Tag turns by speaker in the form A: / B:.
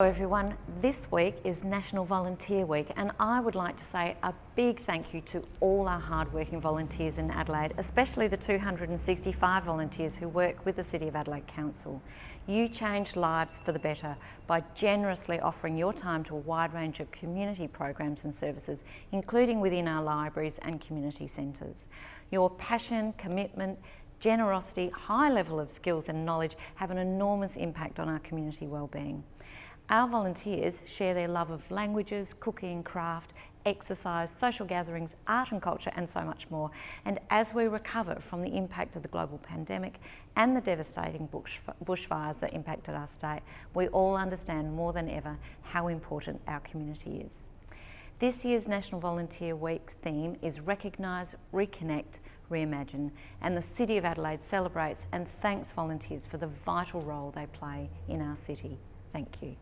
A: Hello everyone, this week is National Volunteer Week and I would like to say a big thank you to all our hardworking volunteers in Adelaide, especially the 265 volunteers who work with the City of Adelaide Council. You change lives for the better by generously offering your time to a wide range of community programs and services, including within our libraries and community centres. Your passion, commitment, generosity, high level of skills and knowledge have an enormous impact on our community wellbeing. Our volunteers share their love of languages, cooking, craft, exercise, social gatherings, art and culture and so much more. And as we recover from the impact of the global pandemic and the devastating bush, bushfires that impacted our state, we all understand more than ever how important our community is. This year's National Volunteer Week theme is Recognise, Reconnect, Reimagine and the City of Adelaide celebrates and thanks volunteers for the vital role they play in our city. Thank you.